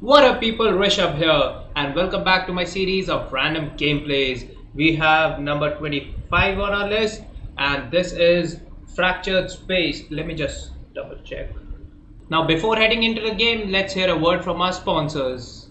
What up people, Rishabh here and welcome back to my series of random gameplays. We have number 25 on our list and this is Fractured Space. Let me just double check. Now before heading into the game, let's hear a word from our sponsors.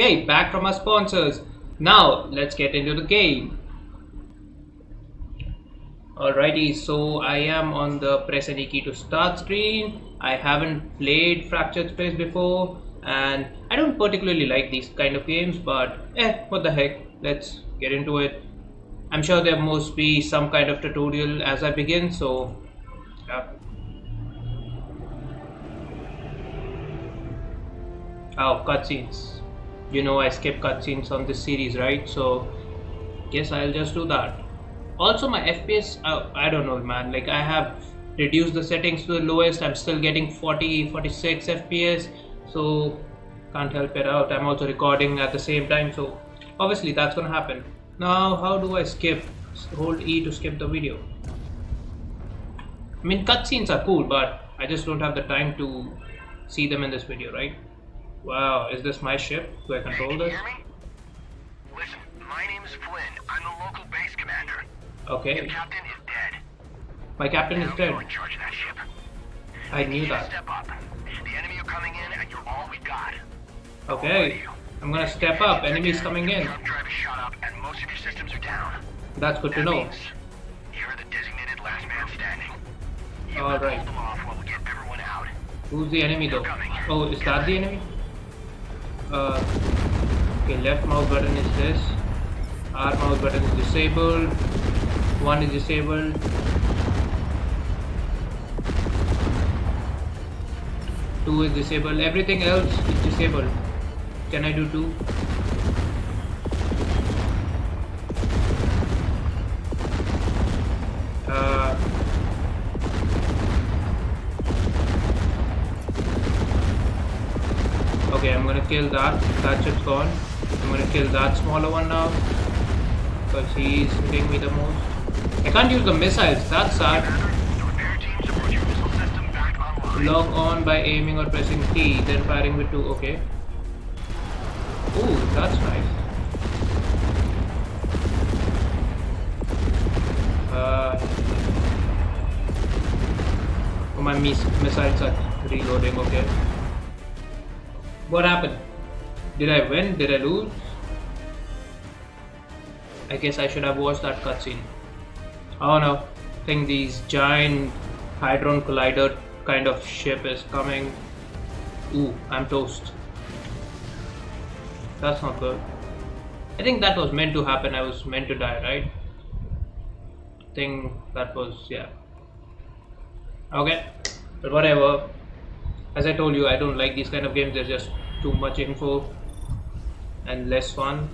Okay, back from our sponsors. Now let's get into the game. Alrighty, so I am on the press any key to start screen. I haven't played Fractured Space before and I don't particularly like these kind of games, but eh, what the heck, let's get into it. I'm sure there must be some kind of tutorial as I begin, so yeah. Oh, cutscenes. You know I skip cutscenes on this series, right? So, guess I'll just do that. Also, my FPS, uh, I don't know, man. Like, I have reduced the settings to the lowest. I'm still getting 40, 46 FPS. So, can't help it out. I'm also recording at the same time. So, obviously, that's gonna happen. Now, how do I skip? Hold E to skip the video. I mean, cutscenes are cool, but I just don't have the time to see them in this video, right? Wow, is this my ship? Do I control you this? hear me? Listen, my name is Flynn. I'm the local base commander. Your Okay, captain is dead. my captain is dead. You're in charge of that ship. I knew that. step up. The enemy are coming in, and you're all we got. Okay, I'm gonna step up. Enemies coming in. Truck drive is shot up, and most of your systems are down. That's good to know. you're the designated last man standing. All right. hold them off while we get everyone out. Who's the enemy though? Oh, is that the enemy? Uh, okay, left mouse button is this. R mouse button is disabled. One is disabled. Two is disabled. Everything else is disabled. Can I do two? Okay, I'm gonna kill that. That ship's gone. I'm gonna kill that smaller one now. Because he's hitting me the most. I can't use the missiles, that's sad. Log on by aiming or pressing T, then firing with two. Okay. Ooh, that's nice. Uh, oh, my mis missiles are reloading. Okay. What happened? Did I win? Did I lose? I guess I should have watched that cutscene. Oh no, I think these giant Hydron Collider kind of ship is coming. Ooh, I'm toast. That's not good. I think that was meant to happen. I was meant to die, right? I think that was, yeah. Okay, but whatever. As I told you, I don't like these kind of games. There's just too much info and less fun.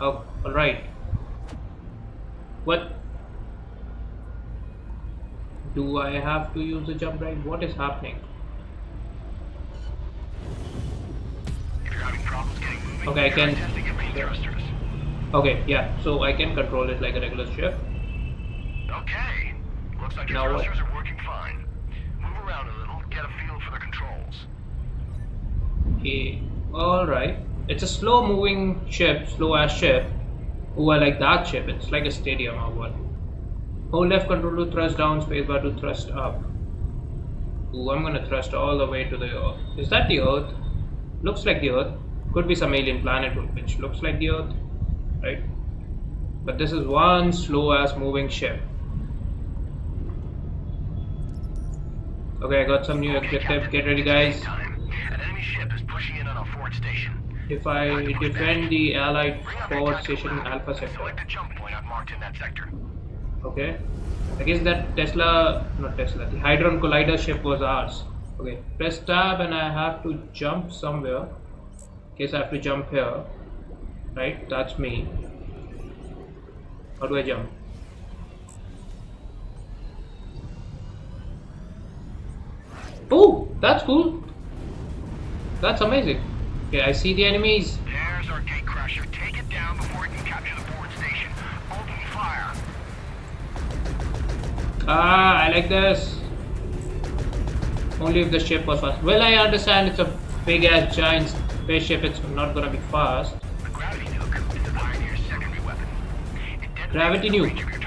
Oh, alright. What? Do I have to use the jump right? What is happening? If you're having problems getting moving, Okay, I can- try testing your main thrusters. Okay, yeah, so I can control it like a regular ship. Okay. Looks like your Now what? thrusters are working fine. Get a feel for the controls. Okay, alright. It's a slow moving ship, slow ass ship. Oh, like that ship. It's like a stadium or what. Hold left control to thrust down, spacebar to thrust up. Ooh, I'm gonna thrust all the way to the Earth. Is that the Earth? Looks like the Earth. Could be some alien planet which looks like the Earth, right? But this is one slow ass moving ship. Okay, I got some new objective. Get ready, guys. Time. An enemy ship is pushing in on a forward station. If I defend the Allied forward station. Alpha sector. Select a jump point I've in that sector. Okay. I guess that Tesla, not Tesla, the Hydron Collider ship was ours. Okay. Press tab and I have to jump somewhere. Guess I have to jump here. Right? That's me. How do I jump? Oh, that's cool. That's amazing. Okay, I see the enemies. There's our gatecrasher. Take it down before it can capture the forward station. Open fire. Ah, I like this. Only if the ship was fast. Well, I understand it's a big ass giant spaceship, it's not gonna be fast. The gravity nuke is the Pioneer's secondary weapon. It Gravity nuke.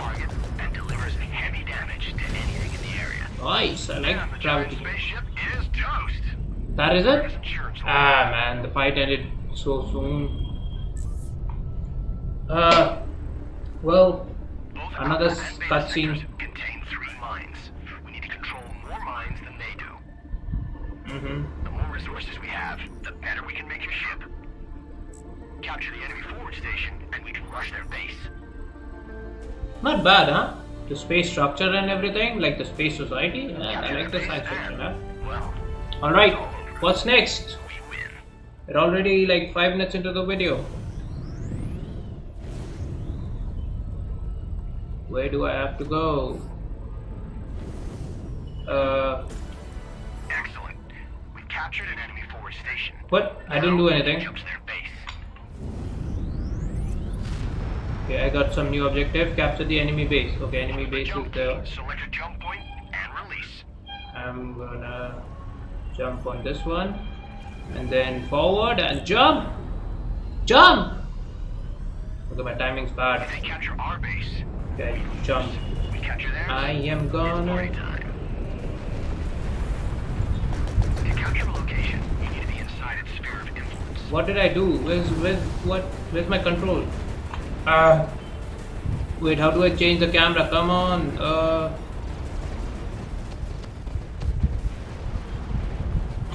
I like gravity. giant spaceship is toast. That is it? Ah, man, the fight ended so soon. Uh, well, another Alpha and Beta cutscene. sectors contain three mines. We need to control more mines than they do. hmm The more resources we have, the better we can make your ship. Capture the enemy forward station, and we can rush their base. Not bad, huh? The space structure and everything, like the space society. Yeah, I like the science fiction, huh? Alright, what's next? We're already like 5 minutes into the video. Where do I have to go? Uh, Excellent. We captured an enemy forward station. what? I didn't do anything. Okay, I got some new objective. Capture the enemy base. Okay, enemy base is there. Select a jump point and release. I'm gonna jump on this one and then forward and jump jump okay my timing's bad they capture our base, okay jump we capture theirs. I am gonna. To capture location, you need to be inside its sphere of influence. what did I do where's where's what where's my control ah wait how do I change the camera? Come on uh.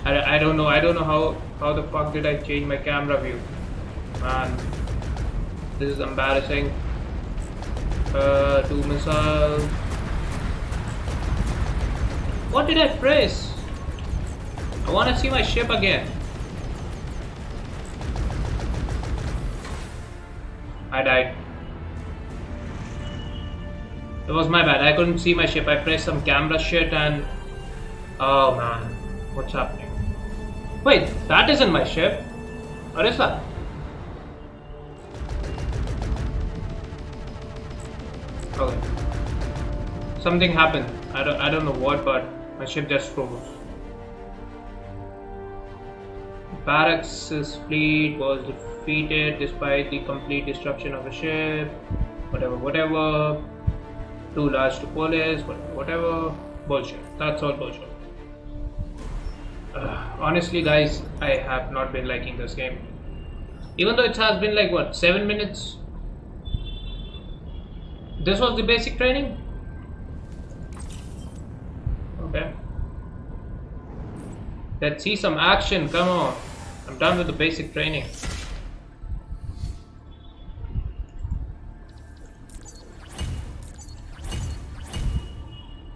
I, I don't know I don't know how how the fuck did I change my camera view? Man this is embarrassing. Uh two missiles. What did I press? I want to see my ship again I died it was my bad I couldn't see my ship I pressed some camera shit and oh man what's happening Wait, that isn't my ship. What is that? Okay. Something happened. I don't I don't know what, but my ship just froze. Barracks' fleet was defeated despite the complete destruction of the ship. Whatever, whatever. Too large to police, whatever, whatever. Bullshit. That's all bullshit. Uh, honestly, guys, I have not been liking this game. Even though it has been like what, 7 minutes? This was the basic training? Okay. Let's see some action, come on. I'm done with the basic training.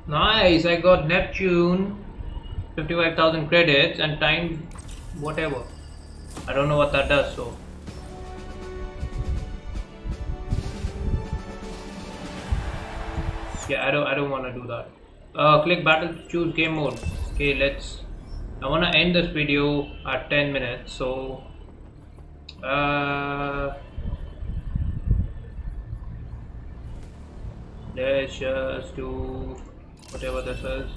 Nice, I got Neptune. 55,000 credits and time whatever. I don't know what that does so. Yeah, I don't I don't want to do that. Uh, click battle to choose game mode. Okay, let's. I want to end this video at 10 minutes so. Uh, let's just do whatever this is.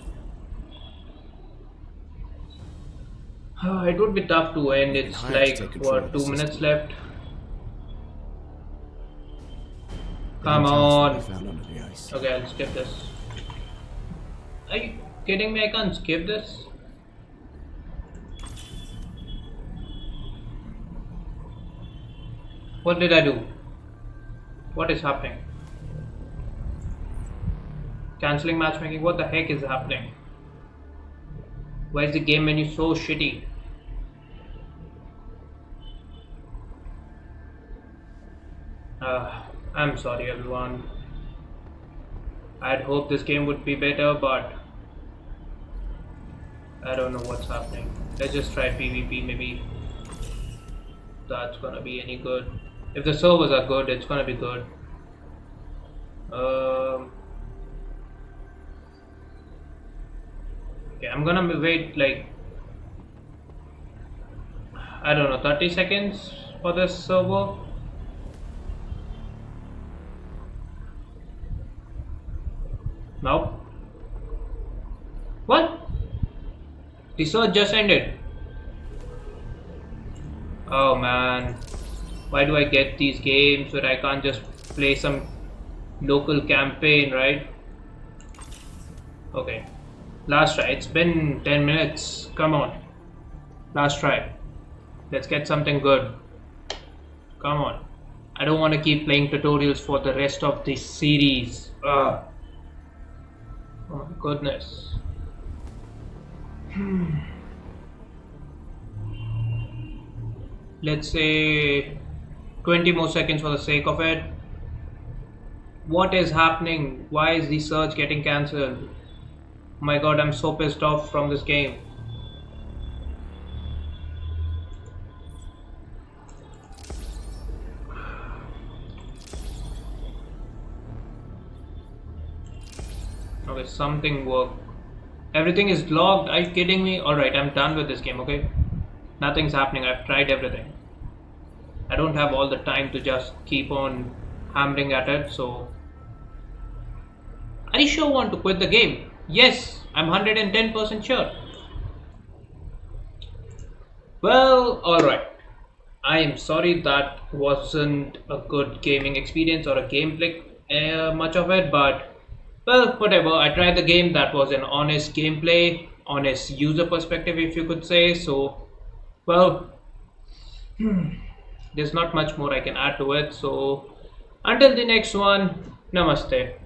Uh, it would be tough to end. It's I have to like take control of what two minutes left. Come on. to be found under the ice. Okay, I'll skip this. are you kidding me? I can't skip this. What did I do? What is happening? Canceling matchmaking? What the heck is happening? Why is the game menu so shitty? Uh, I'm sorry everyone. I'd hope this game would be better, but I don't know what's happening. Let's just try PvP maybe. That's gonna be any good. If the servers are good, it's gonna be good. Um, okay, I'm gonna wait like I don't know 30 seconds for this server. Nope. What? The search just ended. Oh man. Why do I get these games where I can't just play some local campaign, right? Okay. Last try. It's been 10 minutes. Come on. Last try. Let's get something good. Come on. I don't want to keep playing tutorials for the rest of this series. Ugh. Oh my goodness. Hmm. Let's say 20 more seconds for the sake of it. What is happening? Why is the search getting cancelled? my god, I'm so pissed off from this game. Okay, something worked. Everything is logged. Are you kidding me? Alright, I'm done with this game, okay? Nothing's happening. I've tried everything. I don't have all the time to just keep on hammering at it, so. Are you sure want to quit the game? Yes, I'm 110% sure. Well, alright. I am sorry that wasn't a good gaming experience or a gameplay, uh, much of it, but well, whatever. I tried the game. That was an honest gameplay, honest user perspective, if you could say. So, well, there's not much more I can add to it. So, until the next one, namaste.